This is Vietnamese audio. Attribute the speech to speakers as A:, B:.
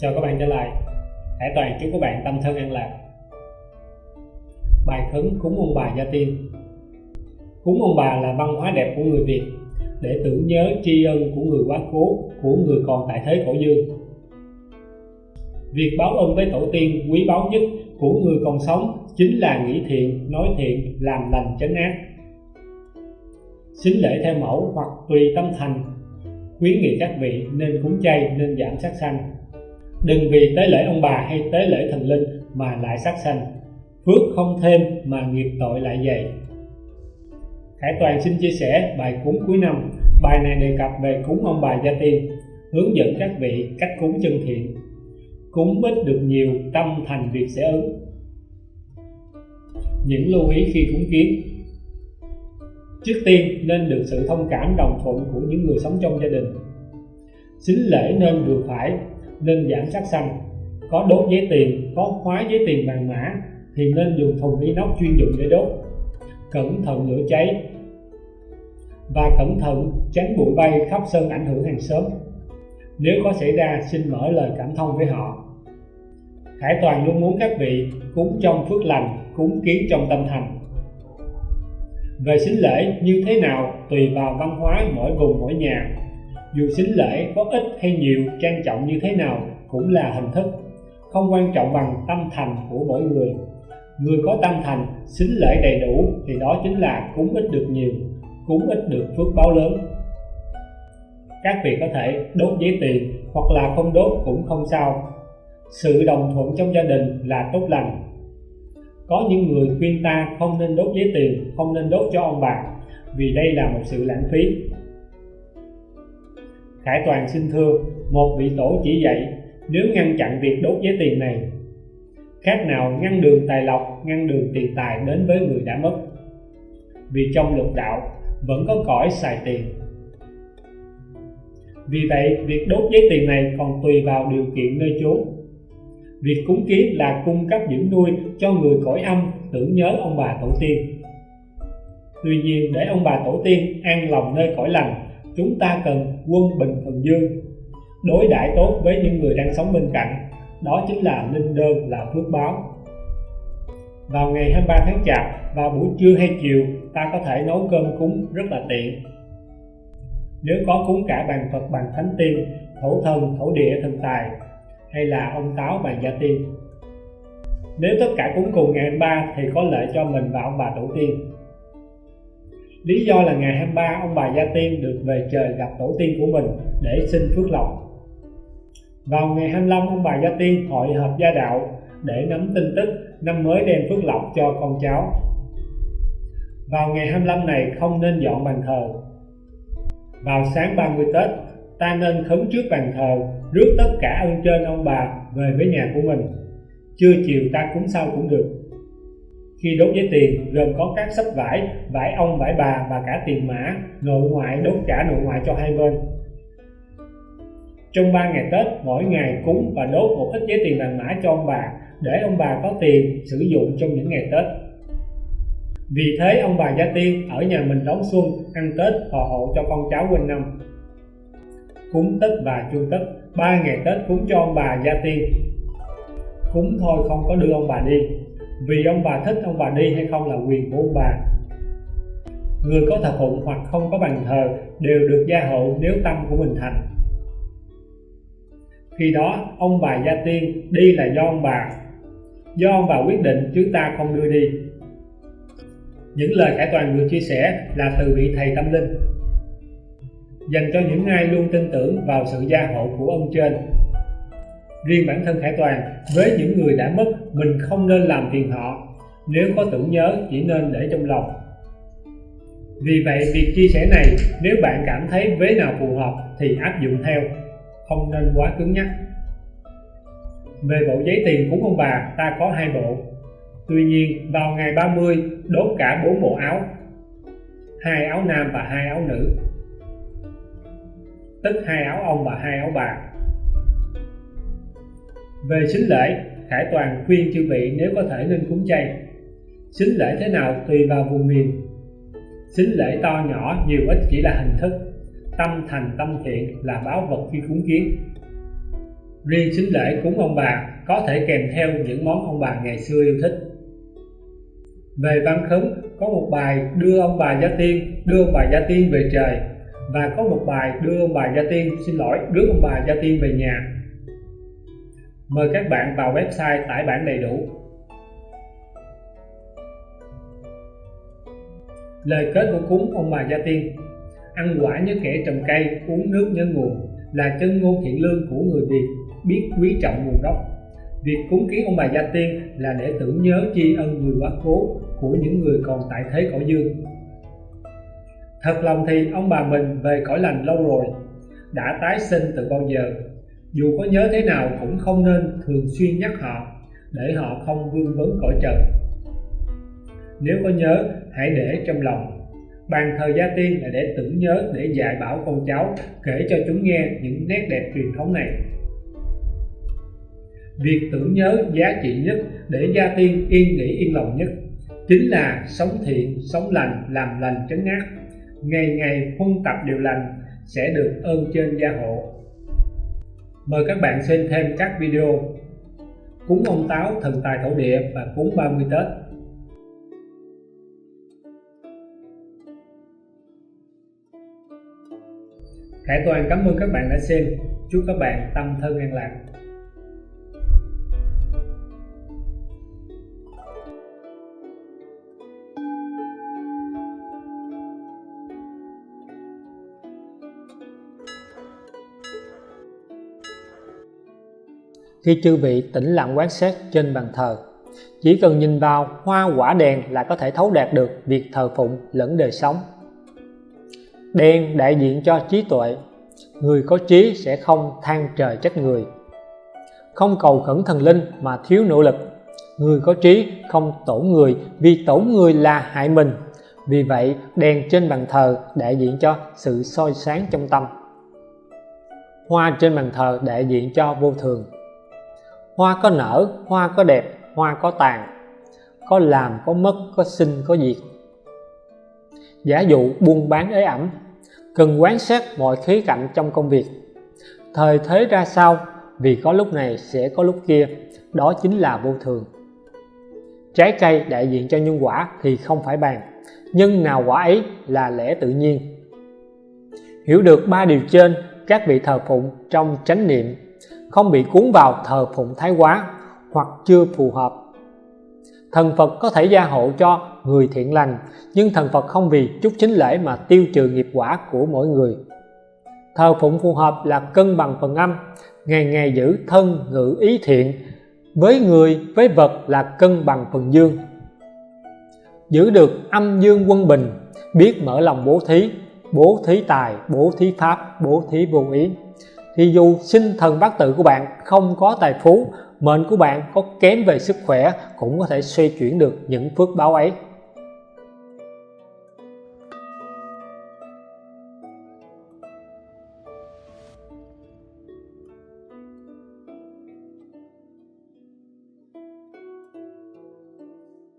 A: Chào các bạn trở lại Hải Toàn chúc các bạn tâm thân an lạc Bài khấn cúng ông bà gia tiên Cúng ông bà là văn hóa đẹp của người Việt để tưởng nhớ tri ân của người quá cố, của người còn tại thế cổ dương. Việc báo ơn với tổ tiên quý báu nhất của người còn sống chính là nghĩ thiện, nói thiện, làm lành tránh ác. Xính lễ theo mẫu hoặc tùy tâm thành, khuyến nghị các vị nên cúng chay nên giảm sát sanh. Đừng vì tế lễ ông bà hay tế lễ thần linh mà lại sát sanh. Phước không thêm mà nghiệp tội lại dày. Khải Toàn xin chia sẻ bài cúng cuối năm. Bài này đề cập về cúng ông bà gia tiên, hướng dẫn các vị cách cúng chân thiện. Cúng ít được nhiều, tâm thành việc sẽ ứng. Những lưu ý khi cúng kiến Trước tiên nên được sự thông cảm đồng thuận của những người sống trong gia đình. Xính lễ nên vừa phải, nên giảm sát xanh Có đốt giấy tiền, có khóa giấy tiền vàng mã thì nên dùng thùng inox chuyên dụng để đốt. Cẩn thận lửa cháy, và cẩn thận tránh bụi bay khắp sân ảnh hưởng hàng xóm. Nếu có xảy ra, xin mở lời cảm thông với họ. Khải Toàn luôn muốn các vị cúng trong phước lành, cúng kiến trong tâm thành. Về sinh lễ như thế nào tùy vào văn hóa mỗi vùng mỗi nhà. Dù xính lễ có ít hay nhiều, trang trọng như thế nào cũng là hình thức, không quan trọng bằng tâm thành của mỗi người. Người có tâm thành, xính lễ đầy đủ thì đó chính là cúng ít được nhiều, cúng ít được phước báo lớn. Các vị có thể đốt giấy tiền hoặc là không đốt cũng không sao. Sự đồng thuận trong gia đình là tốt lành. Có những người khuyên ta không nên đốt giấy tiền không nên đốt cho ông bà vì đây là một sự lãng phí. Khải Toàn xin thưa, một vị tổ chỉ dạy, nếu ngăn chặn việc đốt giấy tiền này, khác nào ngăn đường tài lộc, ngăn đường tiền tài đến với người đã mất. Vì trong lục đạo vẫn có cõi xài tiền. Vì vậy, việc đốt giấy tiền này còn tùy vào điều kiện nơi chốn. Việc cúng kiến là cung cấp dưỡng nuôi cho người cõi âm tưởng nhớ ông bà tổ tiên. Tuy nhiên, để ông bà tổ tiên an lòng nơi cõi lành chúng ta cần quân bình thần dương đối đãi tốt với những người đang sống bên cạnh đó chính là linh đơn là phước báo vào ngày 23 tháng Chạp, vào buổi trưa hay chiều, ta có thể nấu cơm cúng rất là tiện. Nếu có cúng cả bàn Phật bàn Thánh Tiên, thổ thần, thổ địa, thần tài, hay là ông táo bàn gia tiên. Nếu tất cả cúng cùng ngày 23 thì có lợi cho mình và ông bà tổ tiên. Lý do là ngày 23 ông bà Gia Tiên được về trời gặp tổ tiên của mình để xin phước lộc. Vào ngày 25 ông bà Gia Tiên hội hợp gia đạo để nắm tin tức năm mới đem phước lộc cho con cháu. Vào ngày 25 này không nên dọn bàn thờ. Vào sáng 30 Tết, ta nên khấn trước bàn thờ, rước tất cả ơn trên ông bà về với nhà của mình. Trưa chiều ta cúng sau cũng được. Khi đốt giấy tiền, gồm có các sách vải, vải ông, vải bà và cả tiền mã, nội ngoại đốt cả nội ngoại cho hai bên. Trong 3 ngày Tết, mỗi ngày cúng và đốt một ít giấy tiền vàng mã cho ông bà để ông bà có tiền sử dụng trong những ngày Tết. Vì thế ông bà Gia Tiên ở nhà mình đón xuân, ăn Tết, thọ hộ cho con cháu quanh năm. Cúng Tết và chuông Tết, ba ngày Tết cúng cho ông bà Gia Tiên. Cúng thôi không có đưa ông bà đi, vì ông bà thích ông bà đi hay không là quyền của ông bà. Người có thờ phụng hoặc không có bàn thờ đều được gia hộ nếu tâm của mình thành. Khi đó, ông bà Gia Tiên đi là do ông bà do ông bà quyết định, chứ ta không đưa đi những lời khải toàn vừa chia sẻ là từ vị thầy tâm linh dành cho những ai luôn tin tưởng vào sự gia hộ của ông trên riêng bản thân khải toàn với những người đã mất, mình không nên làm phiền họ. Nếu có tưởng nhớ, chỉ nên để trong lòng. Vì vậy, việc chia sẻ này, nếu bạn cảm thấy vế nào phù hợp thì áp dụng theo, không nên quá cứng nhắc. Về bộ giấy tiền cúng ông bà, ta có hai bộ. Tuy nhiên, vào ngày 30 đốt cả bốn bộ áo, hai áo nam và hai áo nữ. Tức hai áo ông và hai áo bà về xính lễ, Khải Toàn khuyên chư vị nếu có thể nên cúng chay. Xính lễ thế nào tùy vào vùng miền. Xính lễ to nhỏ nhiều ít chỉ là hình thức. Tâm thành tâm thiện là báo vật khi cúng kiến. Riêng sính lễ cúng ông bà có thể kèm theo những món ông bà ngày xưa yêu thích. Về văn khấn, có một bài đưa ông bà gia tiên, đưa ông bà gia tiên về trời, và có một bài đưa ông bà gia tiên xin lỗi, đưa ông bà gia tiên về nhà mời các bạn vào website tải bản đầy đủ. Lời kết của cúng ông bà gia tiên. Ăn quả như kẻ trồng cây, uống nước như nguồn, là chân ngôn thiện lương của người việt, biết quý trọng nguồn gốc. Việc cúng kiến ông bà gia tiên là để tưởng nhớ tri ân người quá cố của những người còn tại thế cõi dương. Thật lòng thì ông bà mình về cõi lành lâu rồi, đã tái sinh từ bao giờ? Dù có nhớ thế nào cũng không nên thường xuyên nhắc họ, để họ không vương vấn cõi trần. Nếu có nhớ, hãy để trong lòng. Bàn thờ gia tiên là để tưởng nhớ, để dạy bảo con cháu, kể cho chúng nghe những nét đẹp truyền thống này. Việc tưởng nhớ giá trị nhất để gia tiên yên nghỉ yên lòng nhất chính là sống thiện, sống lành, làm lành chấn ác. Ngày ngày huân tập điều lành sẽ được ơn trên gia hộ mời các bạn xem thêm các video. Cúng ông táo thần tài thổ địa và cúng 30 tết. Khải Toàn cảm ơn các bạn đã xem. Chúc các bạn tâm thân an lạc.
B: Khi chư vị tĩnh lặng quan sát trên bàn thờ. Chỉ cần nhìn vào, hoa quả đèn là có thể thấu đạt được việc thờ phụng lẫn đời sống. Đèn đại diện cho trí tuệ, người có trí sẽ không than trời trách người. Không cầu khẩn thần linh mà thiếu nỗ lực, người có trí không tổn người vì tổn người là hại mình. Vì vậy, đèn trên bàn thờ đại diện cho sự soi sáng trong tâm. Hoa trên bàn thờ đại diện cho vô thường hoa có nở, hoa có đẹp, hoa có tàn. Có làm, có mất, có sinh, có diệt. Giả dụ buôn bán ế ẩm, cần quán xét mọi khía cạnh trong công việc. Thời thế ra sao, vì có lúc này sẽ có lúc kia, đó chính là vô thường. Trái cây đại diện cho nhân quả thì không phải bàn nhưng nào quả ấy là lẽ tự nhiên. Hiểu được ba điều trên, các vị thờ phụng trong chánh niệm không bị cuốn vào thờ phụng thái quá hoặc chưa phù hợp. Thần Phật có thể gia hộ cho người thiện lành, nhưng thần Phật không vì chút chính lễ mà tiêu trừ nghiệp quả của mỗi người. Thờ phụng phù hợp là cân bằng phần âm, ngày ngày giữ thân ngữ ý thiện, với người, với vật là cân bằng phần dương. Giữ được âm dương quân bình, biết mở lòng bố thí bố thí tài, bố thí pháp, bố thí vô ý thì dù sinh thần bát tự của bạn không có tài phú, mệnh của bạn có kém về sức khỏe cũng có thể xoay chuyển được những phước báo ấy.